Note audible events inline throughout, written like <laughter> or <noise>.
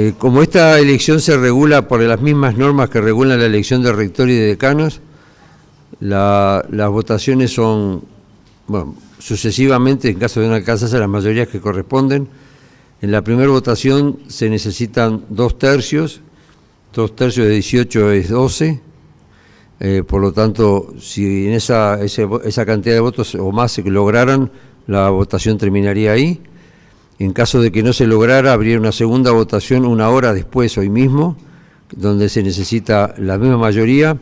Eh, como esta elección se regula por las mismas normas que regulan la elección de rector y de decanos, las votaciones son, bueno, sucesivamente, en caso de no alcanzarse las mayorías que corresponden. En la primera votación se necesitan dos tercios, dos tercios de 18 es 12, eh, por lo tanto, si en esa, esa cantidad de votos o más se lograran, la votación terminaría ahí. En caso de que no se lograra, habría una segunda votación una hora después, hoy mismo, donde se necesita la misma mayoría,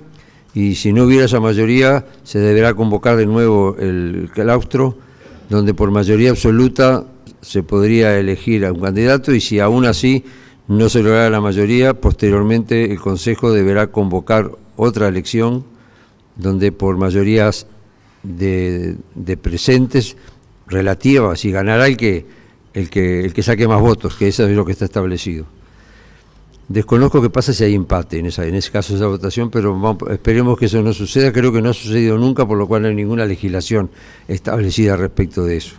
y si no hubiera esa mayoría, se deberá convocar de nuevo el claustro, donde por mayoría absoluta se podría elegir a un candidato, y si aún así no se lograra la mayoría, posteriormente el Consejo deberá convocar otra elección, donde por mayorías de, presentes relativas, y ganará el que el que, el que saque más votos, que eso es lo que está establecido. Desconozco qué pasa si hay empate en, esa, en ese caso de esa votación, pero esperemos que eso no suceda. Creo que no ha sucedido nunca, por lo cual no hay ninguna legislación establecida respecto de eso.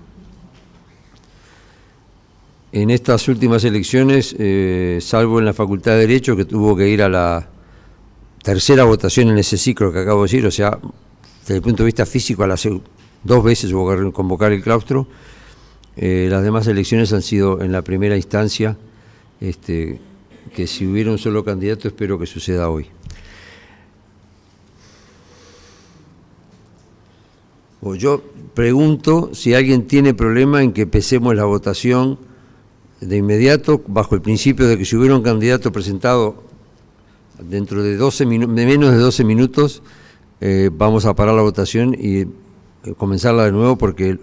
En estas últimas elecciones, eh, salvo en la Facultad de Derecho, que tuvo que ir a la tercera votación en ese ciclo que acabo de decir, o sea, desde el punto de vista físico, a las dos veces hubo que convocar el claustro, eh, las demás elecciones han sido en la primera instancia, este, que si hubiera un solo candidato espero que suceda hoy. yo pregunto si alguien tiene problema en que empecemos la votación de inmediato, bajo el principio de que si hubiera un candidato presentado dentro de, 12 de menos de 12 minutos, eh, vamos a parar la votación y eh, comenzarla de nuevo porque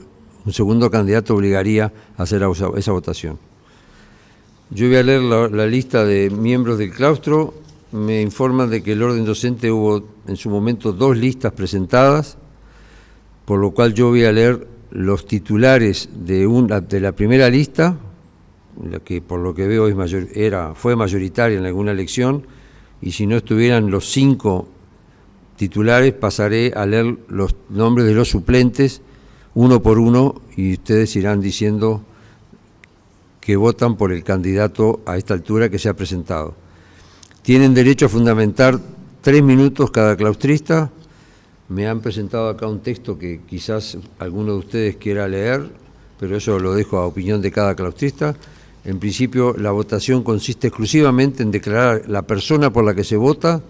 un segundo candidato obligaría a hacer esa votación. Yo voy a leer la, lista de miembros del claustro. Me informan de que el orden docente hubo en su momento dos listas presentadas, por lo cual yo voy a leer los titulares de, una, de la primera lista, la que por lo que veo es mayor, era, fue mayoritaria en alguna elección, y si no estuvieran los cinco titulares, pasaré a leer los nombres de los suplentes uno por uno y ustedes irán diciendo que votan por el candidato a esta altura que se ha presentado. Tienen derecho a fundamentar tres minutos cada claustrista. Me han presentado acá un texto que quizás alguno de ustedes quiera leer, pero eso lo dejo a opinión de cada claustrista. En principio, la votación consiste exclusivamente en declarar la persona por la que se vota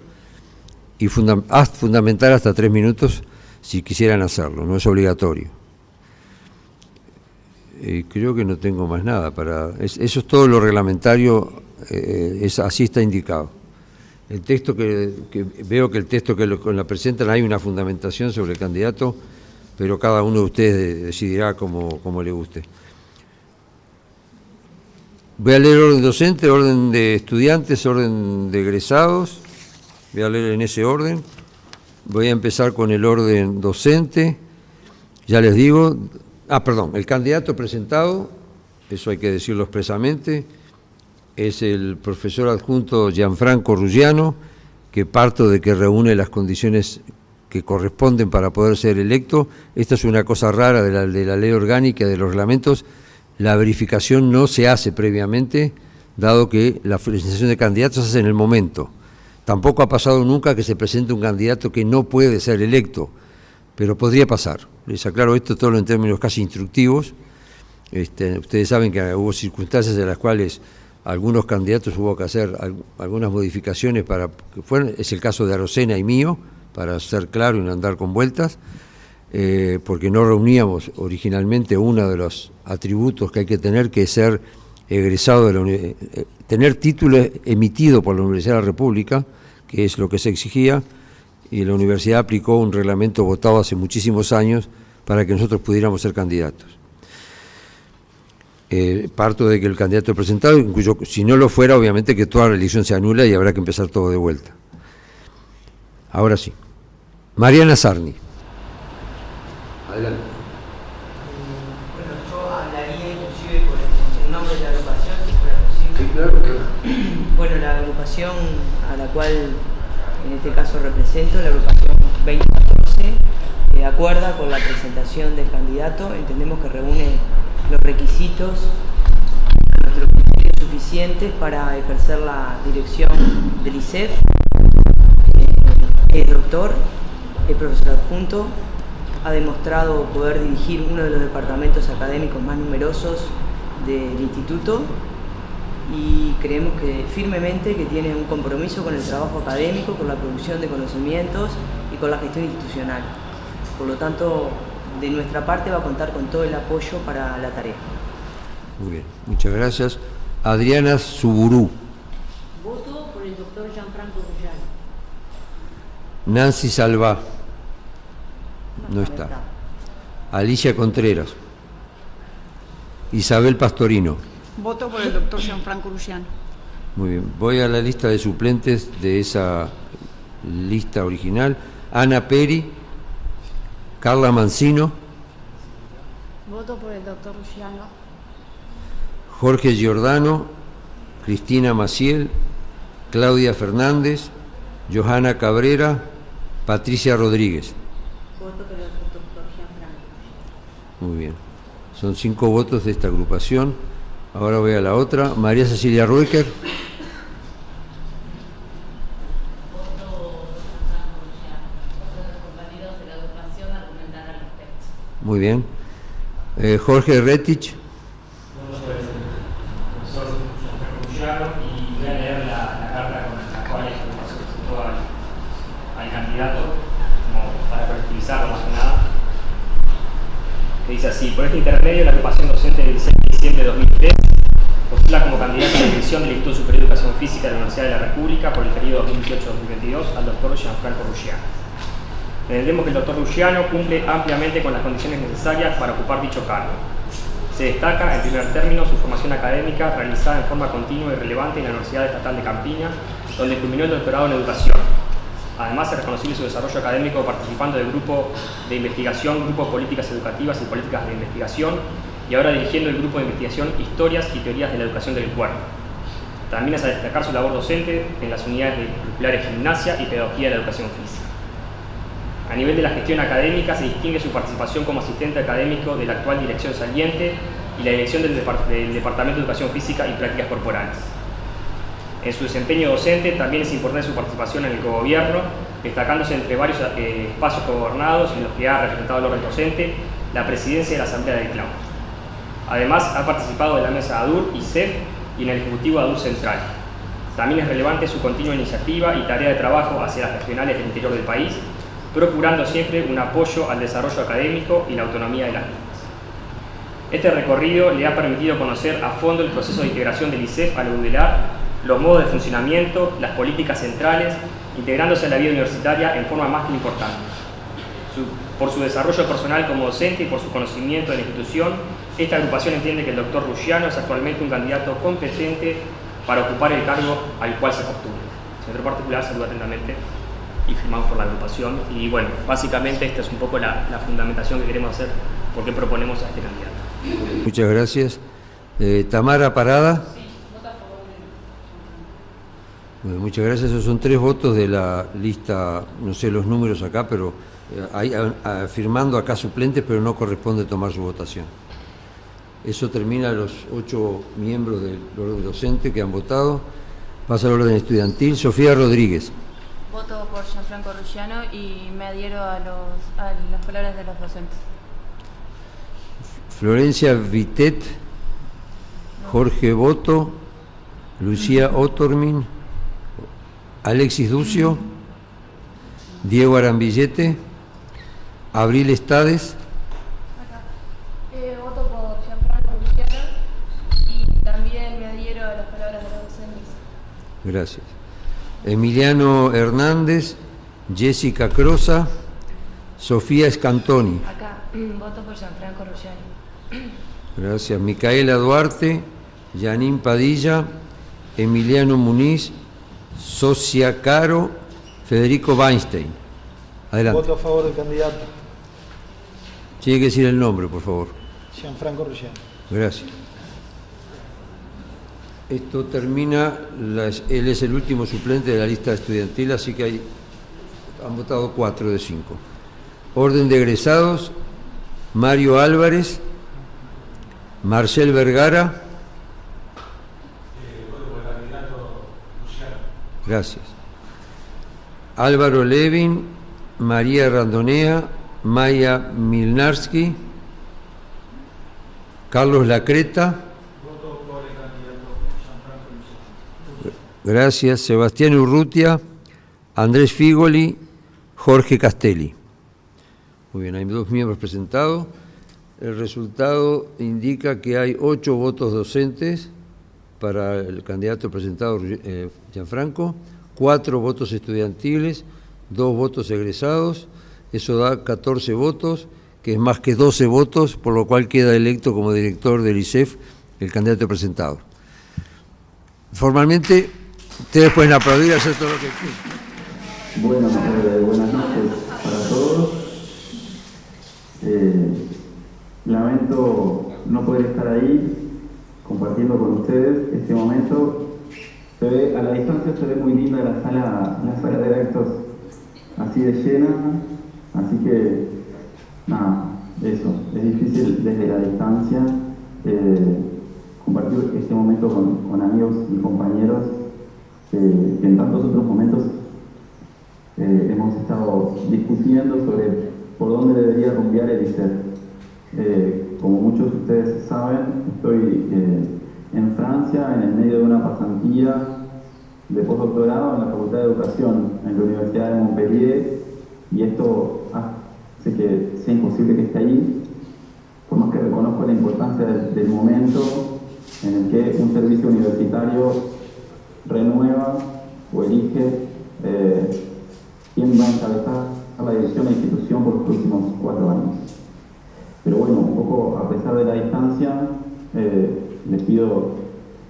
y fundamentar hasta tres minutos si quisieran hacerlo, no es obligatorio. Creo que no tengo más nada para... eso es todo lo reglamentario, eh, es, así está indicado. El texto que, veo que el texto que lo, la presentan hay una fundamentación sobre el candidato, pero cada uno de ustedes decidirá como, como le guste. Voy a leer orden docente, orden de estudiantes, orden de egresados. Voy a leer en ese orden. Voy a empezar con el orden docente. Ya les digo, Ah, perdón, el candidato presentado, eso hay que decirlo expresamente, es el profesor adjunto Gianfranco Ruggiano, que parto de que reúne las condiciones que corresponden para poder ser electo. Esta es una cosa rara de la, de la ley orgánica, de los reglamentos. La verificación no se hace previamente, dado que la felicitación de candidatos se hace en el momento. Tampoco ha pasado nunca que se presente un candidato que no puede ser electo, pero podría pasar. Les aclaro esto todo en términos casi instructivos. Este, ustedes saben que hubo circunstancias en las cuales algunos candidatos hubo que hacer algunas modificaciones para que fueran, es el caso de Arocena y mío, para ser claro y no andar con vueltas, eh, porque no reuníamos originalmente uno de los atributos que hay que tener, que es ser egresado de la eh, tener título emitido por la Universidad de la República, que es lo que se exigía, y la universidad aplicó un reglamento votado hace muchísimos años para que nosotros pudiéramos ser candidatos. Eh, parto de que el candidato presentado, incluso si no lo fuera, obviamente que toda la elección se anula y habrá que empezar todo de vuelta. Ahora sí. Mariana Sarni. Adelante. Bueno, yo hablaría inclusive con el nombre de la agrupación, si fuera posible. Sí, claro, claro. Bueno, la agrupación a la cual este caso represento, la agrupación 2014, de acuerda con la presentación del candidato, entendemos que reúne los requisitos a nuestro criterio suficientes para ejercer la dirección del ICEF. Es doctor, es profesor adjunto, ha demostrado poder dirigir uno de los departamentos académicos más numerosos del instituto y creemos que firmemente que tiene un compromiso con el trabajo académico, con la producción de conocimientos y con la gestión institucional. Por lo tanto, de nuestra parte va a contar con todo el apoyo para la tarea. Muy bien, muchas gracias. Adriana Suburú. Voto por el doctor Gianfranco Rullano. Nancy Salva. No, está. Alicia Contreras. Isabel Pastorino. Voto por el doctor Gianfranco Rullano. Muy bien. Voy a la lista de suplentes de esa lista original. Ana Peri. Carla Mancino. Voto por el doctor Rullano. Jorge Giordano. Cristina Maciel. Claudia Fernández. Johanna Cabrera. Patricia Rodríguez. Voto por el doctor Gianfranco. Muy bien. Son cinco votos de esta agrupación. Ahora voy a la otra. María Cecilia Ruecker. Muy bien. Eh, Jorge Retich. que dice así, por este intermedio la agrupación docente del 6 de diciembre de 2003 postula como candidato a la dirección del Instituto Superior de Educación Física de la Universidad de la República por el periodo 2018-2022 al doctor Gianfranco Ruggiano. Entendemos que el doctor Ruggiano cumple ampliamente con las condiciones necesarias para ocupar dicho cargo. Se destaca, en primer término, su formación académica realizada en forma continua y relevante en la Universidad Estatal de Campiña, donde culminó el doctorado en Educación. Además, es reconocible su desarrollo académico participando del grupo de investigación, Grupo Políticas Educativas y Políticas de Investigación, y ahora dirigiendo el grupo de investigación Historias y Teorías de la Educación del Cuerpo. También es a destacar su labor docente en las unidades de curriculares Gimnasia y Pedagogía de la Educación Física. A nivel de la gestión académica se distingue su participación como asistente académico de la actual dirección saliente y la dirección del, Depart del Departamento de Educación Física y Prácticas Corporales. En su desempeño docente también es importante su participación en el cogobierno, destacándose entre varios eh, espacios cogobernados en los que ha representado el orden docente la presidencia de la Asamblea del Claustro. Además, ha participado de la mesa ADUR y CEF y en el Ejecutivo ADUR Central. También es relevante su continua iniciativa y tarea de trabajo hacia las regionales del interior del país, procurando siempre un apoyo al desarrollo académico y la autonomía de las mismas. Este recorrido le ha permitido conocer a fondo el proceso de integración del ICEF al UDELAR, los modos de funcionamiento, las políticas centrales, integrándose en la vida universitaria en forma más que importante. Por su desarrollo personal como docente y por su conocimiento de la institución, esta agrupación entiende que el doctor Ruggiano es actualmente un candidato competente para ocupar el cargo al cual se postula. Señor particular, saludo atentamente y firmamos por la agrupación. Y bueno, básicamente esta es un poco la, la fundamentación que queremos hacer porque proponemos a este candidato. Muchas gracias. Eh, Tamara Parada. Bueno, muchas gracias. Esos son tres votos de la lista, no sé los números acá, pero eh, hay, a, a, firmando acá suplentes, pero no corresponde tomar su votación. Eso termina los ocho miembros del orden docente que han votado. Pasa al orden estudiantil. Sofía Rodríguez. Voto por Gianfranco Ruggiano y me adhiero a, los, a las palabras de los docentes. Florencia Vitet, Jorge Boto, Lucía Otormin, Alexis Ducio, Diego Arambillete, Abril Estades. Eh, voto por Gianfranco Ruggiano y también me adhiero a las palabras de los docentes. Gracias. Emiliano Hernández, Jessica Crosa, Sofía Scantoni. Acá, <clears throat> voto por Gianfranco Ruggiano. <clears throat> Gracias. Micaela Duarte, Yanín Padilla, Emiliano Muniz, Socia Caro, Federico Weinstein. Adelante. Voto a favor del candidato. Tiene que decir el nombre, por favor. Gianfranco Ruggiano. Gracias. Esto termina, él es el último suplente de la lista estudiantil, así que hay, han votado cuatro de cinco. Orden de egresados, Mario Álvarez, Marcel Vergara, Gracias. Álvaro Levin, María Randonea, Maya Milnarski, Carlos Lacreta. Gracias. Sebastián Urrutia, Andrés Figoli, Jorge Castelli. Muy bien, hay dos miembros presentados. El resultado indica que hay ocho votos docentes para el candidato presentado, eh, Gianfranco, cuatro votos estudiantiles, dos votos egresados, eso da 14 votos, que es más que 12 votos, por lo cual queda electo como director del ISEF el candidato presentado. Formalmente, ustedes pueden aplaudir hacer todo lo que quieran. Bueno, eh, buenas noches para todos. Eh, lamento no poder estar ahí compartiendo con ustedes este momento. Se ve, a la distancia se ve muy linda la sala, la sala de actos así de llena, así que nada, eso, es difícil desde la distancia eh, compartir este momento con, amigos y compañeros que en tantos otros momentos eh, hemos estado discutiendo sobre por dónde debería rumbear el ICER. Eh, como muchos de ustedes saben, estoy en Francia en el medio de una pasantía de postdoctorado en la Facultad de Educación en la Universidad de Montpellier y esto hace que sea imposible que esté ahí, por más que reconozco la importancia del, momento en el que un servicio universitario renueva o elige eh, quién va a encabezar la dirección de la institución por los próximos cuatro años. Pero bueno, un poco a pesar de la distancia, eh, les pido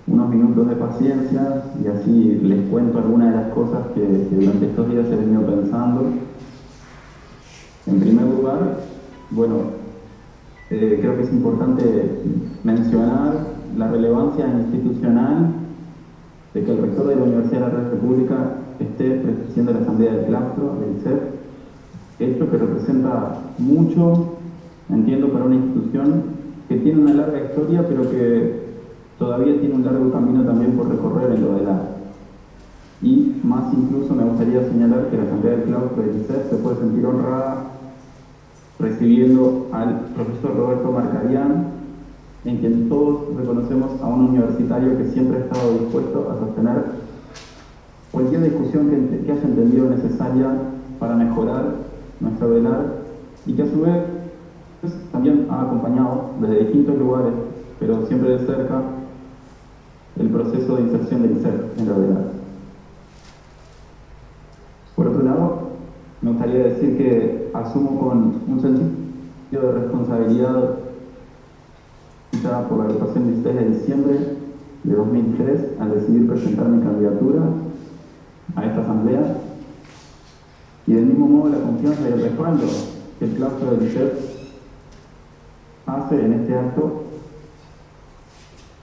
unos minutos de paciencia y así les cuento algunas de las cosas que, durante estos días he venido pensando. En primer lugar, bueno, eh, creo que es importante mencionar la relevancia institucional de que el rector de la Universidad de la República esté presidiendo la Asamblea del Claustro, del CEP, hecho que representa mucho, entiendo, para una institución que tiene una larga historia, pero que todavía tiene un largo camino también por recorrer en lo del arte. Y más incluso me gustaría señalar que la Asamblea del Claustro de ICEF se puede sentir honrada recibiendo al profesor Roberto Marcarián, en quien todos reconocemos a un universitario que siempre ha estado dispuesto a sostener cualquier discusión que, haya entendido necesaria para mejorar nuestra velar y que a su vez también ha acompañado desde distintos lugares, pero siempre de cerca, el proceso de inserción del ser en la verdad. Por otro lado, me gustaría decir que asumo con un sentido de responsabilidad por la agrupación del 6 de diciembre de 2003 al decidir presentar mi candidatura a esta asamblea. Y del mismo modo la confianza y el respaldo que el claustro del ICER hace en este acto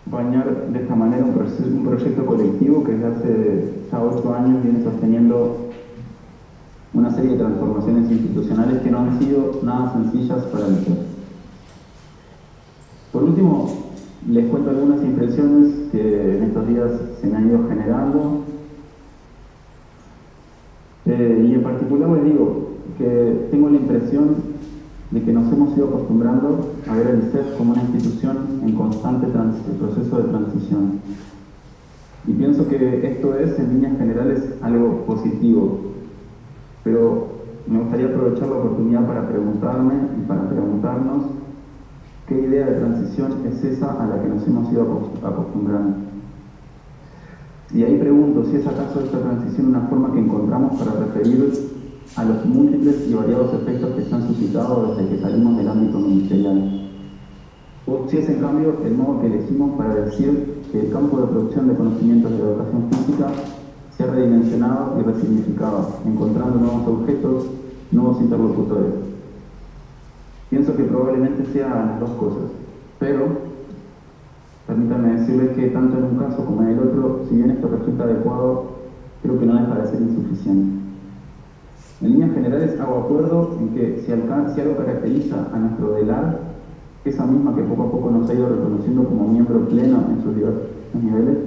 bañar de esta manera un, proyecto colectivo que desde hace ya ocho años viene sosteniendo una serie de transformaciones institucionales que no han sido nada sencillas para el Por último, les cuento algunas impresiones que en estos días se me han ido generando. Eh, y en particular les digo que tengo la impresión de que nos hemos ido acostumbrando a ver el CEF como una institución en constante proceso de transición. Y pienso que esto es, en líneas generales, algo positivo. Pero me gustaría aprovechar la oportunidad para preguntarme y para preguntarnos qué idea de transición es esa a la que nos hemos ido acostumbrando. Y ahí pregunto si es acaso esta transición una forma que encontramos para referir a los múltiples y variados efectos que se han suscitado desde que salimos del ámbito ministerial. O si es en cambio el modo que elegimos para decir que el campo de producción de conocimientos de educación física se ha redimensionado y resignificado, encontrando nuevos objetos, nuevos interlocutores. Pienso que probablemente sean las dos cosas, pero permítanme decirles que tanto en un caso como en el otro, si bien esto resulta adecuado, creo que no deja de ser insuficiente. En líneas generales hago acuerdo en que si, algo caracteriza a nuestro DELAR, esa misma que poco a poco nos ha ido reconociendo como miembro pleno en sus diversos niveles,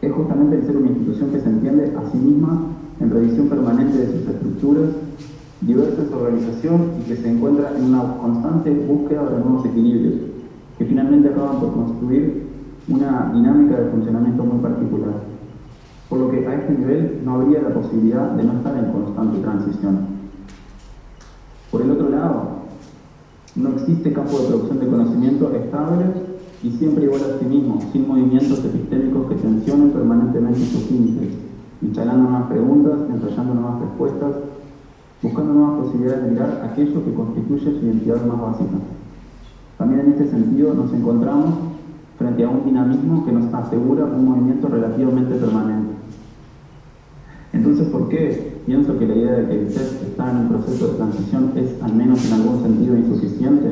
es justamente el ser una institución que se entiende a sí misma en revisión permanente de sus estructuras, diversa su organización y que se encuentra en una constante búsqueda de nuevos equilibrios, que finalmente acaban por construir una dinámica de funcionamiento muy particular. Por lo que a este nivel no habría la posibilidad de no estar en constante transición. Por el otro lado, no existe campo de producción de conocimiento estable y siempre igual a sí mismo, sin movimientos epistémicos que tensionen permanentemente sus límites, instalando nuevas preguntas, ensayando nuevas respuestas, buscando nuevas posibilidades de mirar aquello que constituye su identidad más básica. También en este sentido nos encontramos frente a un dinamismo que nos asegura un movimiento relativamente permanente. Entonces, ¿por qué pienso que la idea de que el ser está en un proceso de transición es, al menos en algún sentido, insuficiente?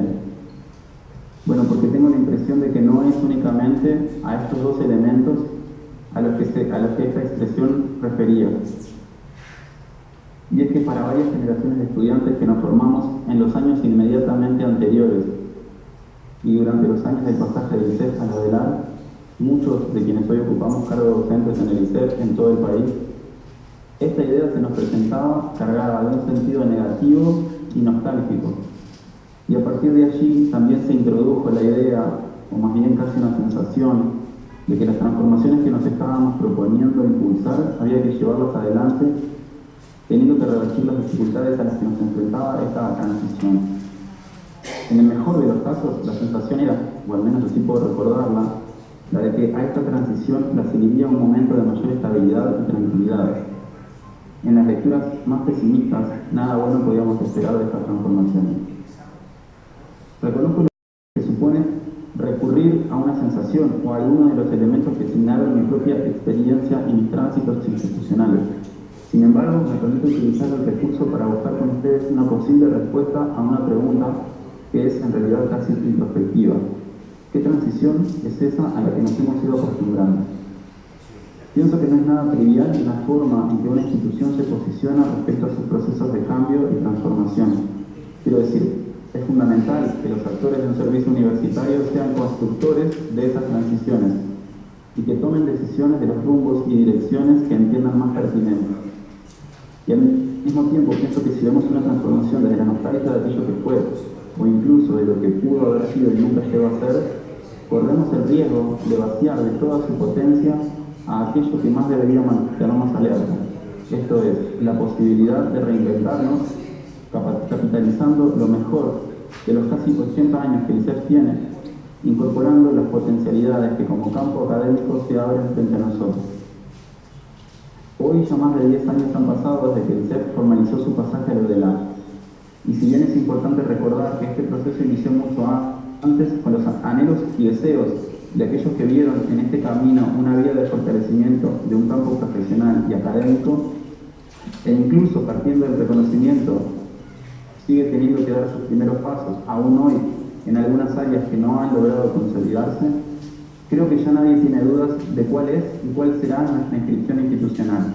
Bueno, porque tengo la impresión de que no es únicamente a estos dos elementos a los que, a los que esta expresión refería. Y es que para varias generaciones de estudiantes que nos formamos en los años inmediatamente anteriores y durante los años del pasaje del ICEF a la DELAR, muchos de quienes hoy ocupamos cargos docentes en el ICEF en todo el país, esta idea se nos presentaba cargada de un sentido negativo y nostálgico, y a partir de allí también se introdujo la idea, o más bien casi una sensación, de que las transformaciones que nos estábamos proponiendo impulsar había que llevarlas adelante, teniendo que revertir las dificultades a las que nos enfrentaba esta transición. En el mejor de los casos, la sensación era, o al menos así puedo recordarla, la de que a esta transición la seguiría un momento de mayor estabilidad y tranquilidad. En las lecturas más pesimistas, nada bueno podíamos esperar de esta transformación. Reconozco que supone recurrir a una sensación o a alguno de los elementos que asignaron mi propia experiencia y mis tránsitos institucionales. Sin embargo, me permito utilizar el recurso para buscar con ustedes una posible respuesta a una pregunta que es en realidad casi introspectiva. ¿Qué transición es esa a la que nos hemos ido acostumbrando? Pienso que no es nada trivial la forma en que una institución se posiciona respecto a sus procesos de cambio y transformación. Quiero decir, es fundamental que los actores de un servicio universitario sean constructores de esas transiciones y que tomen decisiones de los rumbos y direcciones que entiendan más pertinentes. Y al mismo tiempo pienso que si vemos una transformación desde la nostalgia de aquello que fue, o incluso de lo que pudo haber sido y nunca llegó a ser, corremos el riesgo de vaciar de toda su potencia a aquello que más debería mantenernos alerta. Esto es, la posibilidad de reinventarnos capitalizando lo mejor de los casi 80 años que el ICEF tiene, incorporando las potencialidades que como campo académico se abren frente a nosotros. Hoy ya más de 10 años han pasado desde que el ICEF formalizó su pasaje a lo de la y si bien es importante recordar que este proceso inició mucho antes con los anhelos y deseos de aquellos que vieron en este camino una vía de fortalecimiento de un campo profesional y académico, e incluso partiendo del reconocimiento sigue teniendo que dar sus primeros pasos, aún hoy en algunas áreas que no han logrado consolidarse, creo que ya nadie tiene dudas de cuál es y cuál será nuestra inscripción institucional.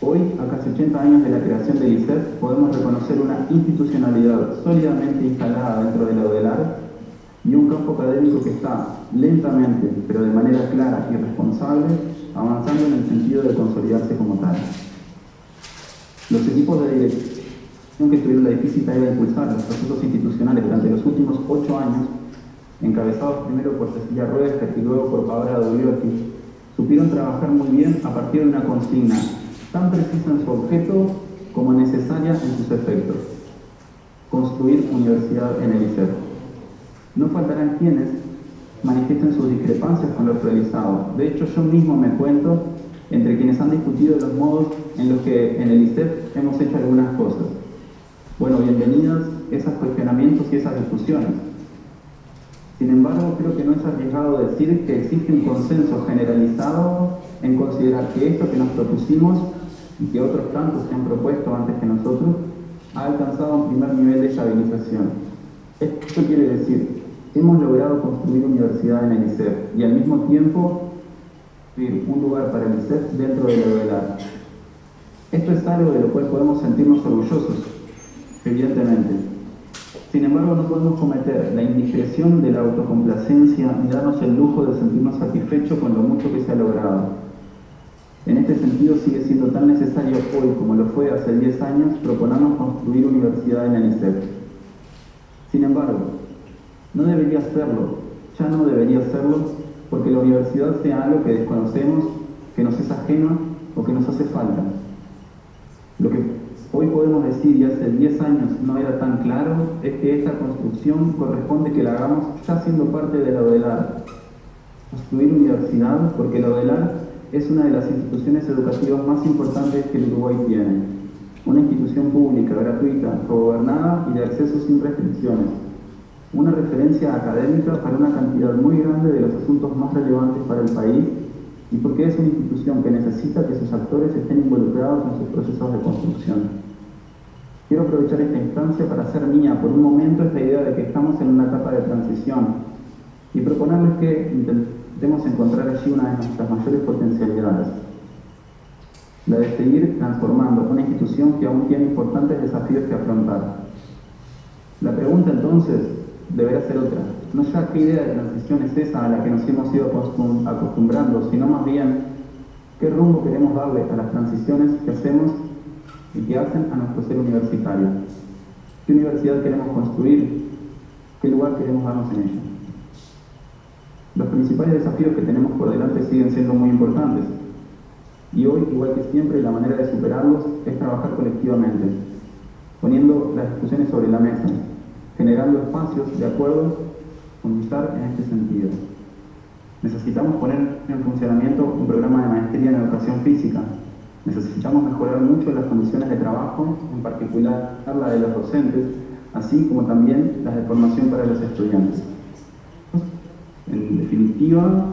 Hoy, a casi 80 años de la creación del ICEF, podemos reconocer una institucionalidad sólidamente instalada dentro de la ODELAR y un campo académico que está lentamente, pero de manera clara y responsable, avanzando en el sentido de consolidarse como tal. Los equipos de dirección que tuvieron la difícil tarea de impulsar los procesos institucionales durante los últimos ocho años, encabezados primero por Cecilia Ruester y luego por Paola Dogliotti, supieron trabajar muy bien a partir de una consigna tan precisa en su objeto como necesaria en sus efectos. Construir universidad en el ICER. No faltarán quienes manifiesten sus discrepancias con lo realizado. De hecho, yo mismo me cuento entre quienes han discutido los modos en los que en el ICEF hemos hecho algunas cosas. Bueno, bienvenidos esos cuestionamientos y esas discusiones. Sin embargo, creo que no es arriesgado decir que existe un consenso generalizado en considerar que esto que nos propusimos y que otros tantos se han propuesto antes que nosotros ha alcanzado un primer nivel de estabilización. Esto quiere decir, hemos logrado construir universidad en el ICEF y al mismo tiempo un lugar para el ICEF dentro de la Esto es algo de lo cual podemos sentirnos orgullosos evidentemente. Sin embargo, no podemos cometer la indiscreción de la autocomplacencia ni darnos el lujo de sentirnos satisfechos con lo mucho que se ha logrado. En este sentido, sigue siendo tan necesario hoy como lo fue hace 10 años proponernos construir universidad en el INICEF. Sin embargo, no debería serlo, ya no debería serlo, porque la universidad sea algo que desconocemos, que nos es ajeno o que nos hace falta. Lo que hoy podemos decir, y hace 10 años no era tan claro, es que esta construcción corresponde que la hagamos ya siendo parte de la ODELAR. Construir universidad porque la ODELAR es una de las instituciones educativas más importantes que el Uruguay tiene. Una institución pública, gratuita, gobernada y de acceso sin restricciones. Una referencia académica para una cantidad muy grande de los asuntos más relevantes para el país y porque es una institución que necesita que sus actores estén involucrados en sus procesos de construcción. Quiero aprovechar esta instancia para hacer mía por un momento esta idea de que estamos en una etapa de transición y proponerles que intentemos encontrar allí una de nuestras mayores potencialidades, la de seguir transformando una institución que aún tiene importantes desafíos que afrontar. La pregunta entonces deberá ser otra. No ya qué idea de transición es esa a la que nos hemos ido acostumbrando, sino más bien qué rumbo queremos darle a las transiciones que hacemos y que hacen a nuestro ser universitario. ¿Qué universidad queremos construir? ¿Qué lugar queremos darnos en ella? Los principales desafíos que tenemos por delante siguen siendo muy importantes. Y hoy, igual que siempre, la manera de superarlos es trabajar colectivamente, poniendo las discusiones sobre la mesa, generando espacios de acuerdo con luchar en este sentido. Necesitamos poner en funcionamiento un programa de maestría en educación física. Necesitamos mejorar mucho las condiciones de trabajo, en particular la de los docentes, así como también las de formación para los estudiantes. En definitiva,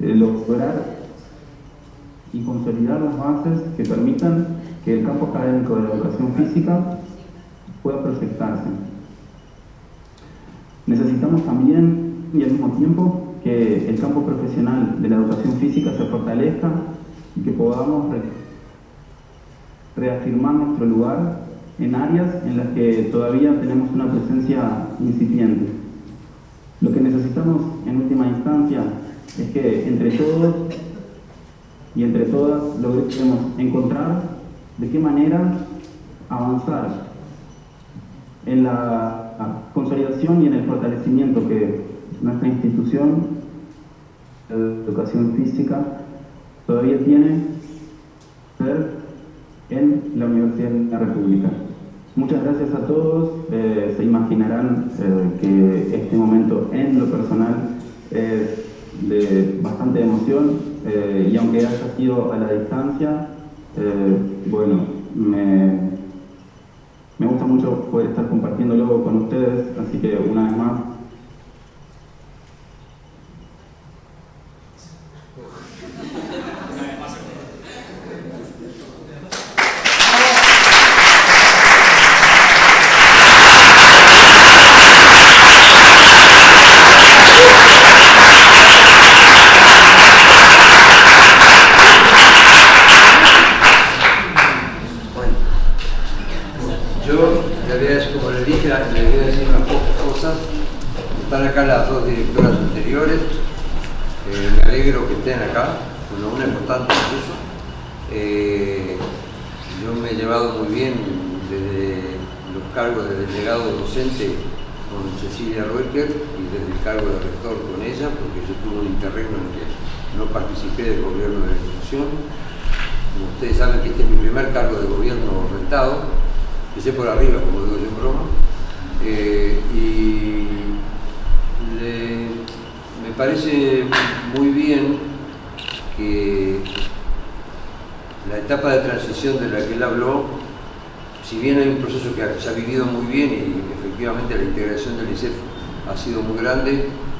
lograr y consolidar las bases que permitan que el campo académico de la educación física pueda proyectarse Necesitamos también, y al mismo tiempo, que el campo profesional de la educación física se fortalezca y que podamos reafirmar nuestro lugar en áreas en las que todavía tenemos una presencia incipiente. Lo que necesitamos en última instancia es que entre todos y entre todas logremos encontrar de qué manera avanzar en la consolidación y en el fortalecimiento que nuestra institución educación física todavía tiene en la Universidad de la República. Muchas gracias a todos. Eh, se imaginarán eh, que este momento en lo personal es de bastante emoción eh, y aunque haya sido a la distancia, bueno, me, me gusta mucho poder estar con ustedes, así que una vez más,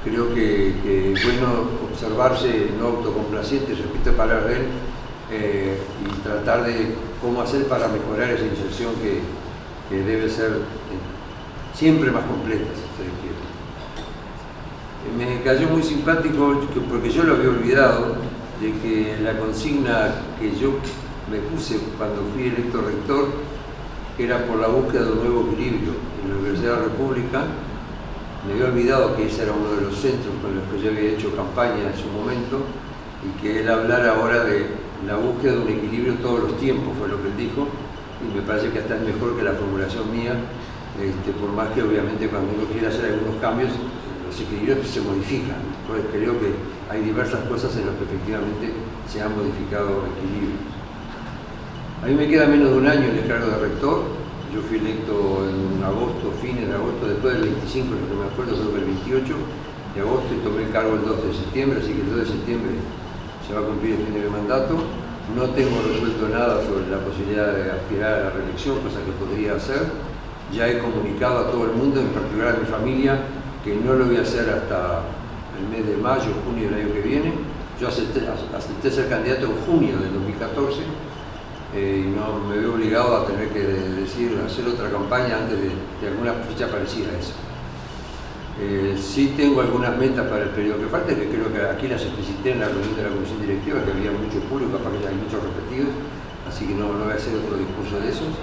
creo que, es bueno observarse no autocomplaciente, repito palabras de él, eh, y tratar de cómo hacer para mejorar esa inserción que, debe ser eh, siempre más completa, si ustedes quieren. Me cayó muy simpático, porque yo lo había olvidado, de que la consigna que yo me puse cuando fui electo rector era por la búsqueda de un nuevo equilibrio en la Universidad de la República. Me había olvidado que ese era uno de los centros con los que yo había hecho campaña en su momento y que él hablara ahora de la búsqueda de un equilibrio todos los tiempos, fue lo que él dijo, y me parece que hasta es mejor que la formulación mía, este, por más que obviamente cuando uno quiere hacer algunos cambios, los equilibrios se modifican. Entonces creo que hay diversas cosas en las que efectivamente se han modificado equilibrios. A mí me queda menos de un año el cargo de rector, yo fui electo en agosto, fines de agosto, después del 25, lo que me acuerdo, creo que el 28 de agosto y tomé el cargo el 2 de septiembre, así que el 2 de septiembre se va a cumplir el fin de mi mandato. No tengo resuelto nada sobre la posibilidad de aspirar a la reelección, cosa que podría hacer. Ya he comunicado a todo el mundo, en particular a mi familia, que no lo voy a hacer hasta el mes de mayo, junio del año que viene. Yo acepté, acepté ser candidato en junio del 2014 eh, y no me veo obligado a tener que decir, hacer otra campaña antes de, alguna fecha parecida a esa. Eh, sí tengo algunas metas para el periodo que falta, que creo que aquí las explicité en la reunión de la comisión directiva, que había mucho público, capaz que hay muchos repetidos, así que no, no voy a hacer otro discurso de esos.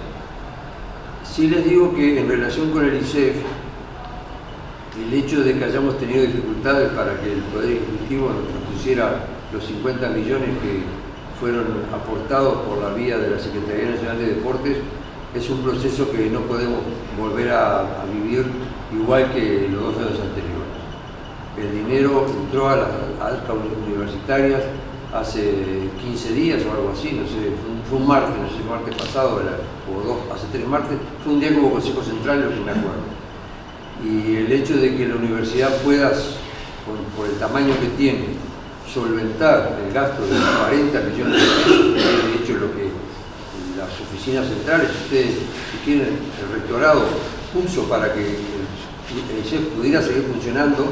Sí les digo que en relación con el ICEF, el hecho de que hayamos tenido dificultades para que el Poder Ejecutivo nos pusiera los 50 millones que fueron aportados por la vía de la Secretaría Nacional de Deportes, es un proceso que no podemos volver a, vivir igual que los dos años anteriores. El dinero entró a las altas universitarias hace 15 días o algo así, no sé, fue un, martes, no sé, martes pasado, o dos, hace tres martes, fue un día como Consejo Central, lo que me acuerdo. Y el hecho de que la universidad pueda, por, el tamaño que tiene, solventar el gasto de 40 millones de pesos, que es de hecho lo que las oficinas centrales, ustedes si quieren, el rectorado puso para que el chef pudiera seguir funcionando,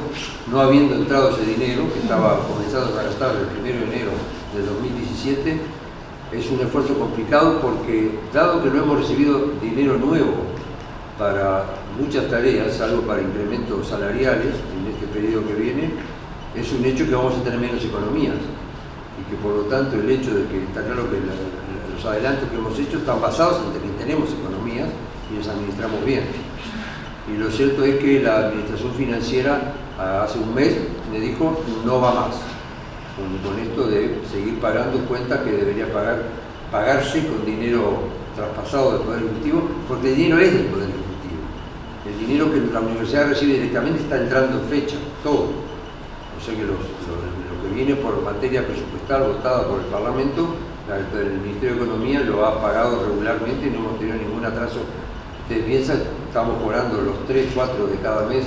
no habiendo entrado ese dinero, que estaba comenzando a gastar el 1 de enero del 2017, es un esfuerzo complicado porque, dado que no hemos recibido dinero nuevo para muchas tareas, salvo para incrementos salariales en este periodo que viene, es un hecho que vamos a tener menos economías y que por lo tanto el hecho de que está claro que los adelantos que hemos hecho están basados en que tenemos economías y las administramos bien. Y lo cierto es que la administración financiera hace un mes me dijo no va más con, esto de seguir pagando cuentas que debería pagar, pagarse con dinero traspasado del Poder Ejecutivo, porque el dinero es del Poder. El dinero que la universidad recibe directamente está entrando en fecha, todo. O sea que lo, que viene por materia presupuestal votada por el Parlamento, el Ministerio de Economía lo ha pagado regularmente y no hemos tenido ningún atraso. Ustedes piensan, estamos cobrando los 3, 4 de cada mes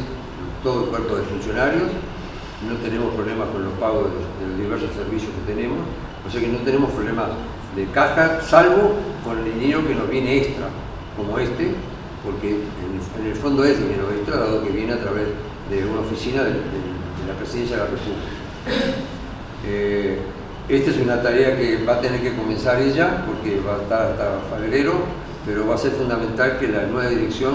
todo el cuerpo de funcionarios, no tenemos problemas con los pagos de los, diversos servicios que tenemos, o sea que no tenemos problemas de caja, salvo con el dinero que nos viene extra, como este, porque en, el fondo es dinero dado que viene a través de una oficina de, la Presidencia de la República. Eh, esta es una tarea que va a tener que comenzar ella, porque va a estar hasta febrero, pero va a ser fundamental que la nueva dirección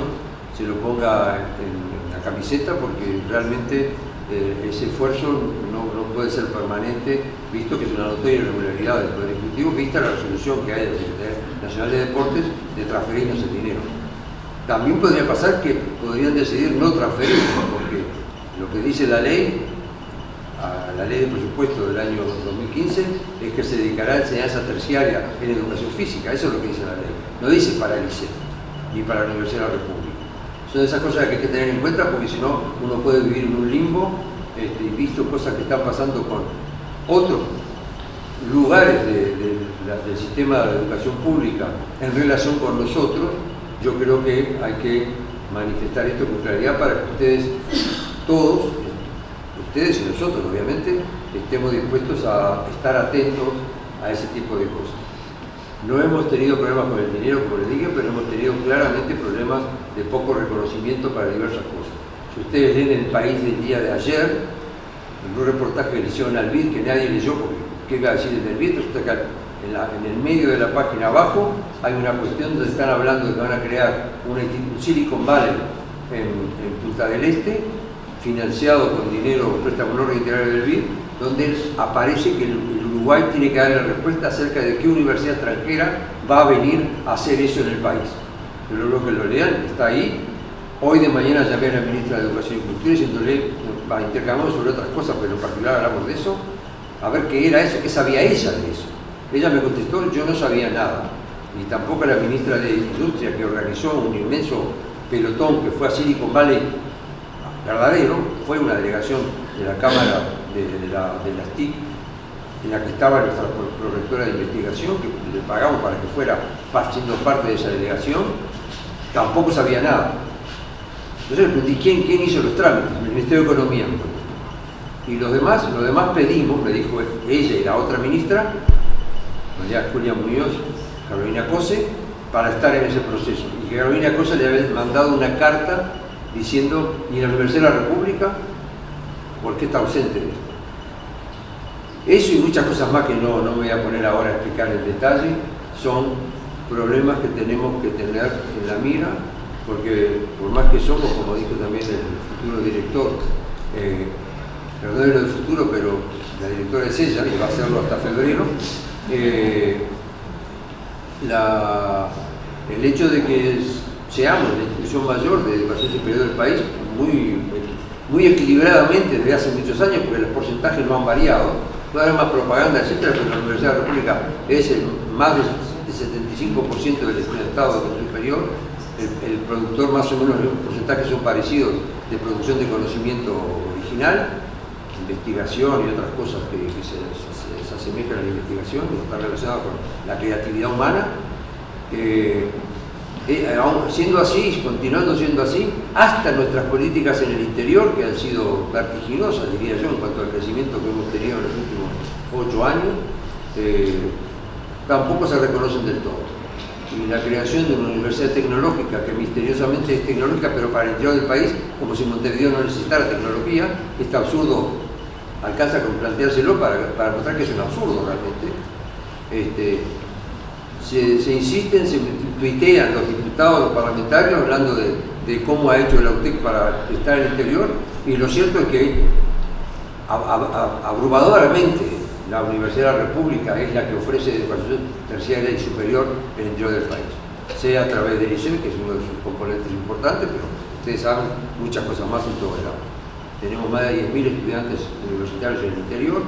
se lo ponga en, la camiseta porque realmente eh, ese esfuerzo no, puede ser permanente, visto que es una notoria irregularidad del Poder Ejecutivo, vista la resolución que hay de la Secretaría Nacional de Deportes de transferirnos el dinero. También podría pasar que podrían decidir no transferirnos, porque lo que dice la ley la ley de presupuesto del año 2015 es que se dedicará a enseñanza terciaria en educación física, eso es lo que dice la ley. No dice para el ICE, ni para la Universidad de la República. Son esas cosas que hay que tener en cuenta porque si no uno puede vivir en un limbo este, y visto cosas que están pasando con otros lugares del sistema de educación pública en relación con nosotros, yo creo que hay que manifestar esto con claridad para que ustedes todos ustedes y nosotros obviamente estemos dispuestos a estar atentos a ese tipo de cosas. No hemos tenido problemas con el dinero, como les dije, pero hemos tenido claramente problemas de poco reconocimiento para diversas cosas. Si ustedes leen el país del día de ayer, en un reportaje que le hicieron al BID, que nadie leyó, porque ¿qué iba a decir el del BID? Resulta que en, el medio de la página abajo hay una cuestión donde están hablando de que van a crear un Silicon Valley en, Punta del Este, financiado con dinero, préstamo no reiterario del BID, donde aparece que el Uruguay tiene que dar la respuesta acerca de qué universidad extranjera va a venir a hacer eso en el país. Pero lo que lo lean está ahí Hoy de mañana llamé a la ministra de Educación y Cultura diciéndole, intercambiamos sobre otras cosas, pero en particular hablamos de eso, a ver qué era eso, qué sabía ella de eso. Ella me contestó, yo no sabía nada. Y tampoco la ministra de Industria que organizó un inmenso pelotón que fue a Silicon Valley verdadero, fue una delegación de la Cámara de las TIC en la que estaba nuestra prorectora de investigación, que le pagamos para que fuera siendo parte de esa delegación, tampoco sabía nada. Entonces le pregunté, ¿quién, quién hizo los trámites? El Ministerio de Economía. Y los demás, los demás pedimos, me dijo ella y la otra ministra, María Julia Muñoz, Carolina Cose, para estar en ese proceso. Y que Carolina Cose le había mandado una carta diciendo, ¿y la Universidad de la República? ¿Por qué está ausente de esto? Eso y muchas cosas más que no, no me voy a poner ahora a explicar en detalle, son problemas que tenemos que tener en la mira, porque por más que somos, como dijo también el futuro director, eh, perdón lo del futuro, pero la directora es ella y va a hacerlo hasta febrero, eh, el hecho de que seamos la institución mayor de educación superior del país, muy, muy equilibradamente desde hace muchos años, porque los porcentajes no han variado, puede haber más propaganda, etcétera, pero la Universidad de la República es el, más del 75% del estudiantado superior, el, productor más o menos, los porcentajes son parecidos de producción de conocimiento original, investigación y otras cosas que, se, asemejan a la investigación, que está relacionado con la creatividad humana. Eh, eh, siendo así, continuando siendo así, hasta nuestras políticas en el interior, que han sido vertiginosas, diría yo, en cuanto al crecimiento que hemos tenido en los últimos ocho años, eh, tampoco se reconocen del todo. Y la creación de una universidad tecnológica, que misteriosamente es tecnológica, pero para el interior del país, como si Montevideo no necesitara tecnología, este absurdo alcanza con planteárselo para, para mostrar que es un absurdo realmente. Este, se, insisten, se tuitean los diputados, los parlamentarios, hablando de, cómo ha hecho el AUTEC para estar en el interior, y lo cierto es que abrumadoramente la Universidad de la República es la que ofrece educación terciaria y superior en el interior del país, sea a través del ICEM, que es uno de sus componentes importantes, pero ustedes saben muchas cosas más en todo el lado. Tenemos más de 10.000 estudiantes universitarios en el interior,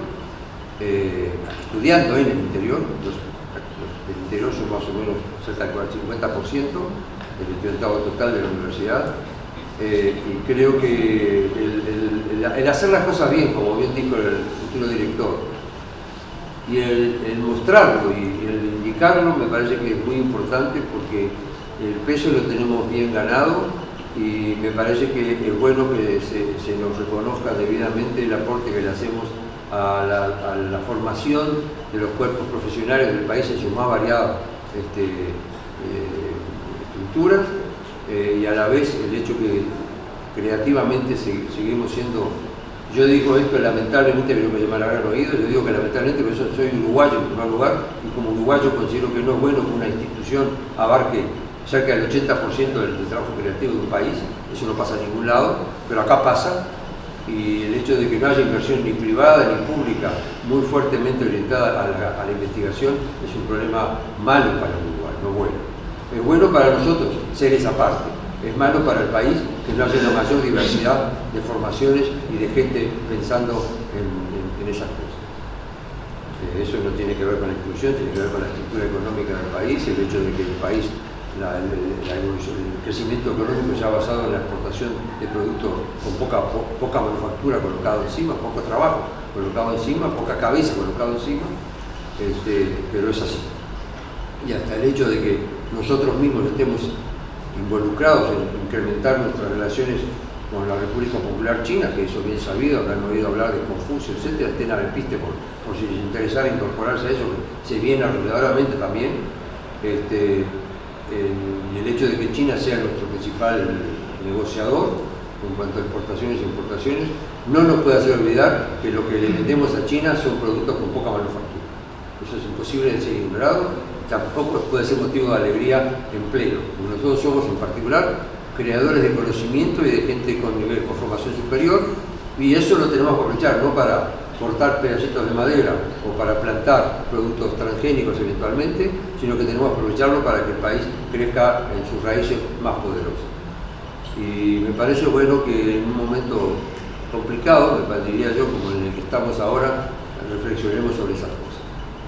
eh, estudiando en el interior, del interior son más o menos cerca del 50% del estudiantado total de la universidad. Eh, y creo que el, hacer las cosas bien, como bien dijo el futuro director, y el, mostrarlo y el indicarlo me parece que es muy importante porque el peso lo tenemos bien ganado y me parece que es bueno que se, nos reconozca debidamente el aporte que le hacemos a la, formación de los cuerpos profesionales del país en sus más variadas este, eh, estructuras eh, y a la vez el hecho que creativamente seguimos siendo, yo digo esto lamentablemente, pero me habrán oído, yo digo que lamentablemente porque soy uruguayo en primer lugar y como uruguayo considero que no es bueno que una institución abarque cerca del 80% del, trabajo creativo de un país, eso no pasa a ningún lado, pero acá pasa y el hecho de que no haya inversión ni privada ni pública muy fuertemente orientada a la, investigación es un problema malo para Uruguay, no bueno. Es bueno para nosotros ser esa parte, es malo para el país que no haya una mayor diversidad de formaciones y de gente pensando en, esas cosas. Eh, eso no tiene que ver con la inclusión, tiene que ver con la estructura económica del país, el hecho de que el país el, crecimiento económico ya basado en la exportación de productos con poca, manufactura colocado encima, poco trabajo colocado encima, poca cabeza colocado encima, este, pero es así. Y hasta el hecho de que nosotros mismos estemos involucrados en incrementar nuestras relaciones con la República Popular China, que eso bien sabido, habrán oído hablar de Confucio, etcétera, estén al piste por, por si les interesara incorporarse a eso, que se viene arregladoramente también. Este, y el hecho de que China sea nuestro principal negociador en cuanto a exportaciones e importaciones, no nos puede hacer olvidar que lo que le vendemos a China son productos con poca manufactura. Eso es imposible de ser ignorado, tampoco puede ser motivo de alegría en pleno. Nosotros somos en particular creadores de conocimiento y de gente con nivel con formación superior, y eso lo tenemos que aprovechar, no para cortar pedacitos de madera o para plantar productos transgénicos eventualmente, sino que tenemos que aprovecharlo para que el país crezca en sus raíces más poderosas. Y me parece bueno que en un momento complicado, diría yo, como en el que estamos ahora, reflexionemos sobre esas cosas.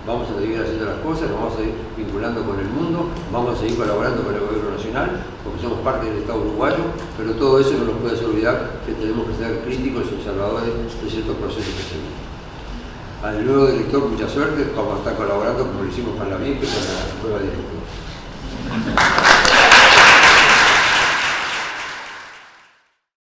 Vamos a seguir haciendo las cosas, vamos a ir vinculando con el mundo, vamos a seguir colaborando con el gobierno nacional, porque somos parte del Estado uruguayo, pero todo eso no nos puede hacer olvidar que tenemos que ser críticos y observadores de ciertos procesos que se vienen. Al nuevo director, mucha suerte, vamos a estar colaborando como lo hicimos con la MIP y con la nueva directora.